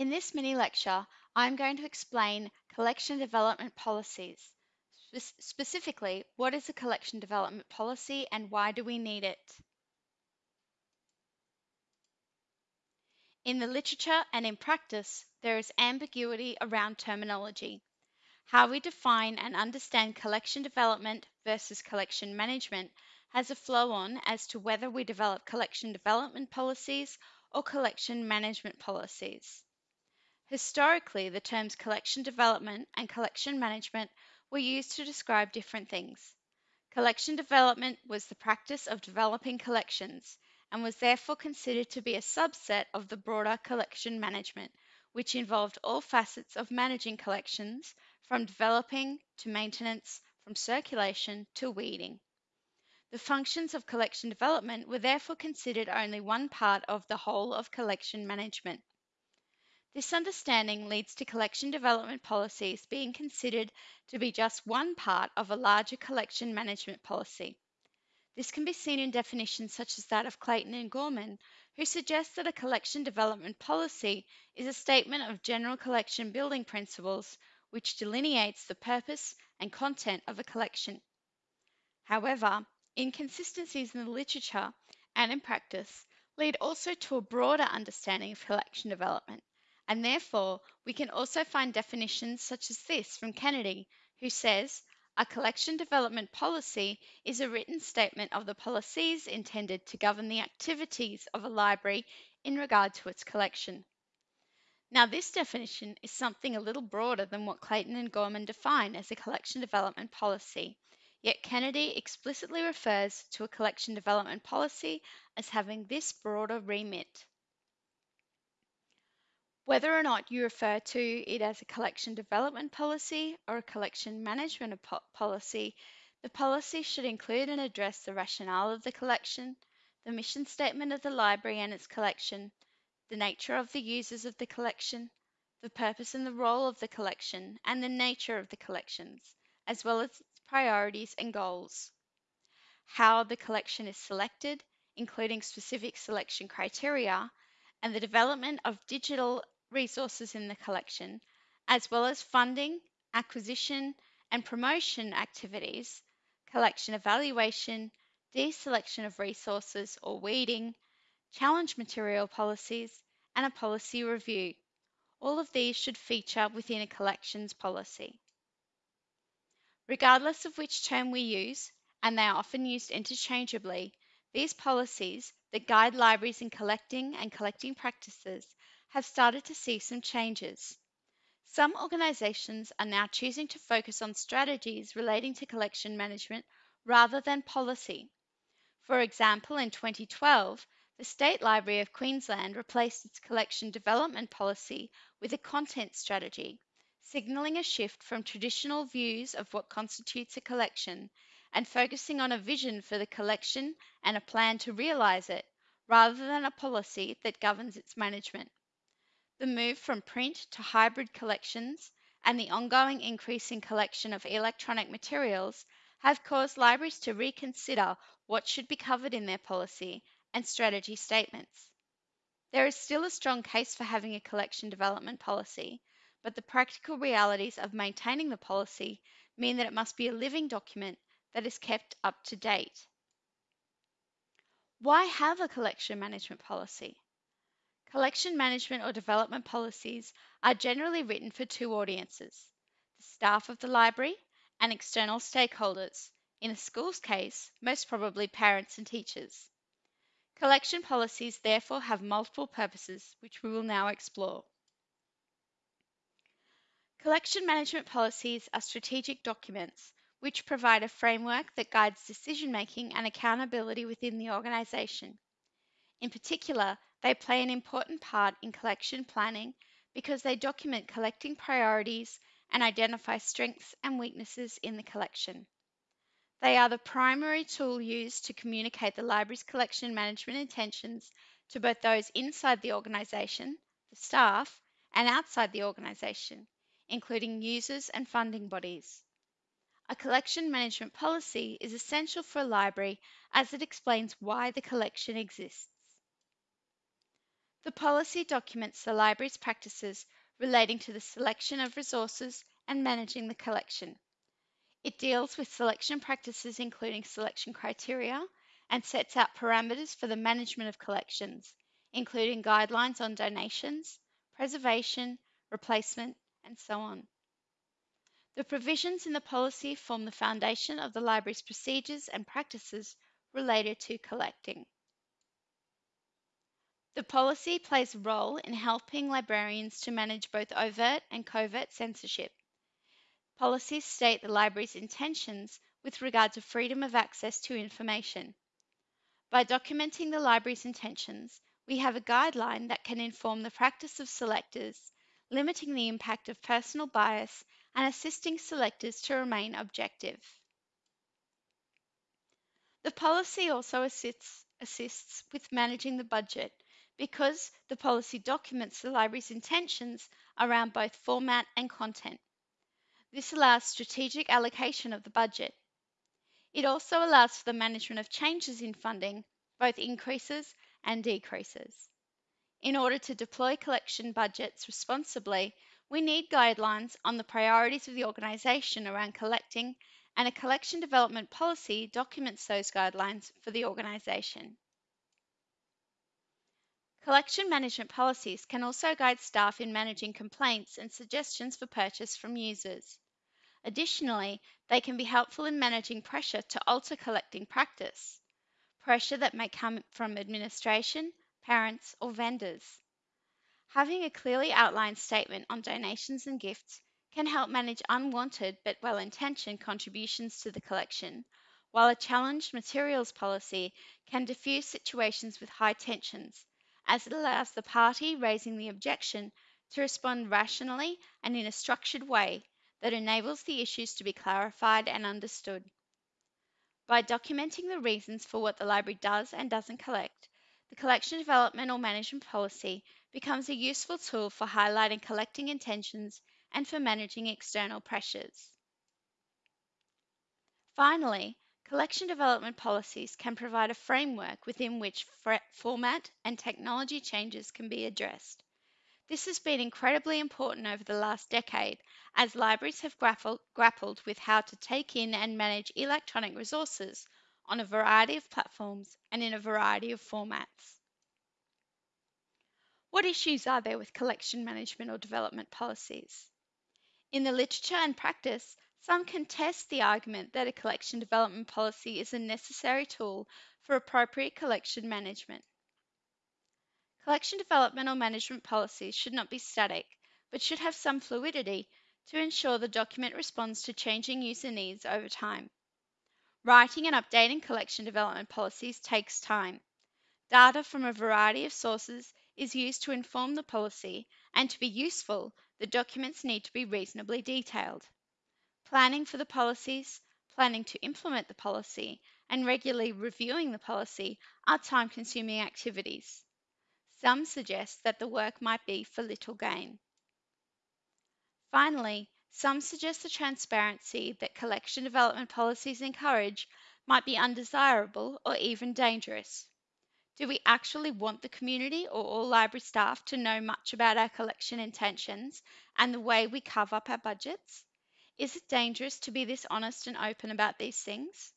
In this mini lecture, I'm going to explain collection development policies. Spe- specifically, what is a collection development policy and why do we need it? In the literature and in practice, there is ambiguity around terminology. How we define and understand collection development versus collection management has a flow on as to whether we develop collection development policies or collection management policies. Historically, the terms collection development and collection management were used to describe different things. Collection development was the practice of developing collections and was therefore considered to be a subset of the broader collection management, which involved all facets of managing collections, from developing to maintenance, from circulation to weeding. The functions of collection development were therefore considered only one part of the whole of collection management. This understanding leads to collection development policies being considered to be just one part of a larger collection management policy. This can be seen in definitions such as that of Clayton and Gorman, who suggest that a collection development policy is a statement of general collection building principles which delineates the purpose and content of a collection. However, inconsistencies in the literature and in practice lead also to a broader understanding of collection development and therefore we can also find definitions such as this from Kennedy, who says, a collection development policy is a written statement of the policies intended to govern the activities of a library in regard to its collection. Now, this definition is something a little broader than what Clayton and Gorman define as a collection development policy, yet Kennedy explicitly refers to a collection development policy as having this broader remit. Whether or not you refer to it as a collection development policy or a collection management policy, the policy should include and address the rationale of the collection, the mission statement of the library and its collection, the nature of the users of the collection, the purpose and the role of the collection, and the nature of the collections, as well as its priorities and goals. How the collection is selected, including specific selection criteria, and the development of digital resources in the collection, as well as funding, acquisition, and promotion activities, collection evaluation, deselection of resources or weeding, challenge material policies, and a policy review. All of these should feature within a collections policy. Regardless of which term we use, and they are often used interchangeably, these policies that guide libraries in collecting and collecting practices have started to see some changes. Some organisations are now choosing to focus on strategies relating to collection management rather than policy. For example, in 2012, the State Library of Queensland replaced its collection development policy with a content strategy, signalling a shift from traditional views of what constitutes a collection and focusing on a vision for the collection and a plan to realise it, rather than a policy that governs its management. The move from print to hybrid collections and the ongoing increase in collection of electronic materials have caused libraries to reconsider what should be covered in their policy and strategy statements. There is still a strong case for having a collection development policy, but the practical realities of maintaining the policy mean that it must be a living document that is kept up to date. Why have a collection management policy? Collection management or development policies are generally written for two audiences the staff of the library and external stakeholders, in a school's case, most probably parents and teachers. Collection policies therefore have multiple purposes, which we will now explore. Collection management policies are strategic documents which provide a framework that guides decision making and accountability within the organisation. In particular, they play an important part in collection planning because they document collecting priorities and identify strengths and weaknesses in the collection. They are the primary tool used to communicate the library's collection management intentions to both those inside the organisation, the staff, and outside the organisation, including users and funding bodies. A collection management policy is essential for a library as it explains why the collection exists. The policy documents the library's practices relating to the selection of resources and managing the collection. It deals with selection practices, including selection criteria, and sets out parameters for the management of collections, including guidelines on donations, preservation, replacement, and so on. The provisions in the policy form the foundation of the library's procedures and practices related to collecting. The policy plays a role in helping librarians to manage both overt and covert censorship. Policies state the library's intentions with regard to freedom of access to information. By documenting the library's intentions, we have a guideline that can inform the practice of selectors, limiting the impact of personal bias and assisting selectors to remain objective. The policy also assists, assists with managing the budget because the policy documents the library's intentions around both format and content. This allows strategic allocation of the budget. It also allows for the management of changes in funding, both increases and decreases. In order to deploy collection budgets responsibly, we need guidelines on the priorities of the organisation around collecting, and a collection development policy documents those guidelines for the organisation. Collection management policies can also guide staff in managing complaints and suggestions for purchase from users. Additionally, they can be helpful in managing pressure to alter collecting practice, pressure that may come from administration, parents, or vendors. Having a clearly outlined statement on donations and gifts can help manage unwanted but well intentioned contributions to the collection, while a challenged materials policy can diffuse situations with high tensions as it allows the party raising the objection to respond rationally and in a structured way that enables the issues to be clarified and understood. By documenting the reasons for what the library does and doesn't collect, the collection development or management policy becomes a useful tool for highlighting collecting intentions and for managing external pressures. Finally, Collection development policies can provide a framework within which format and technology changes can be addressed. This has been incredibly important over the last decade as libraries have grappled, with how to take in and manage electronic resources on a variety of platforms and in a variety of formats. What issues are there with collection management or development policies? In the literature and practice, some contest the argument that a collection development policy is a necessary tool for appropriate collection management. Collection development or management policies should not be static, but should have some fluidity to ensure the document responds to changing user needs over time. Writing and updating collection development policies takes time. Data from a variety of sources is used to inform the policy, and to be useful, the documents need to be reasonably detailed. Planning for the policies, planning to implement the policy, and regularly reviewing the policy are time consuming activities. Some suggest that the work might be for little gain. Finally, some suggest the transparency that collection development policies encourage might be undesirable or even dangerous. Do we actually want the community or all library staff to know much about our collection intentions and the way we cover up our budgets? Is it dangerous to be this honest and open about these things?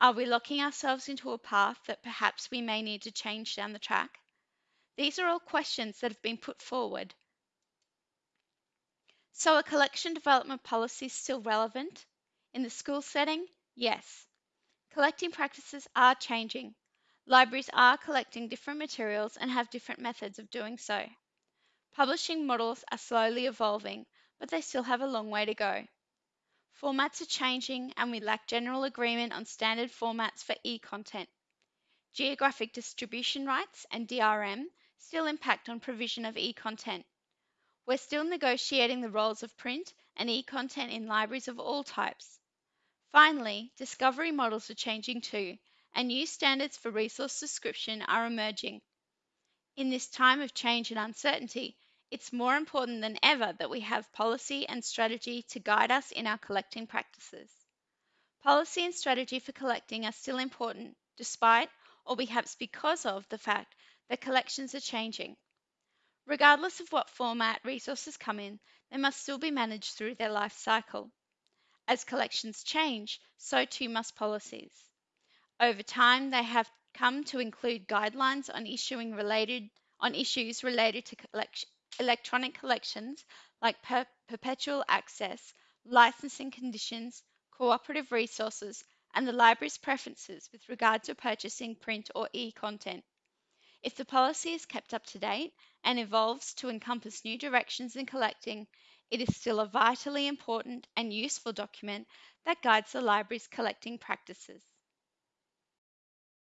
Are we locking ourselves into a path that perhaps we may need to change down the track? These are all questions that have been put forward. So, are collection development policies still relevant? In the school setting, yes. Collecting practices are changing. Libraries are collecting different materials and have different methods of doing so. Publishing models are slowly evolving, but they still have a long way to go. Formats are changing and we lack general agreement on standard formats for e-content. Geographic distribution rights and DRM still impact on provision of e-content. We're still negotiating the roles of print and e-content in libraries of all types. Finally, discovery models are changing too, and new standards for resource description are emerging. In this time of change and uncertainty, it's more important than ever that we have policy and strategy to guide us in our collecting practices. Policy and strategy for collecting are still important, despite, or perhaps because of, the fact that collections are changing. Regardless of what format resources come in, they must still be managed through their life cycle. As collections change, so too must policies. Over time, they have come to include guidelines on issuing related on issues related to collection, electronic collections like per, perpetual access, licensing conditions, cooperative resources, and the library's preferences with regard to purchasing print or e content. If the policy is kept up to date and evolves to encompass new directions in collecting, it is still a vitally important and useful document that guides the library's collecting practices.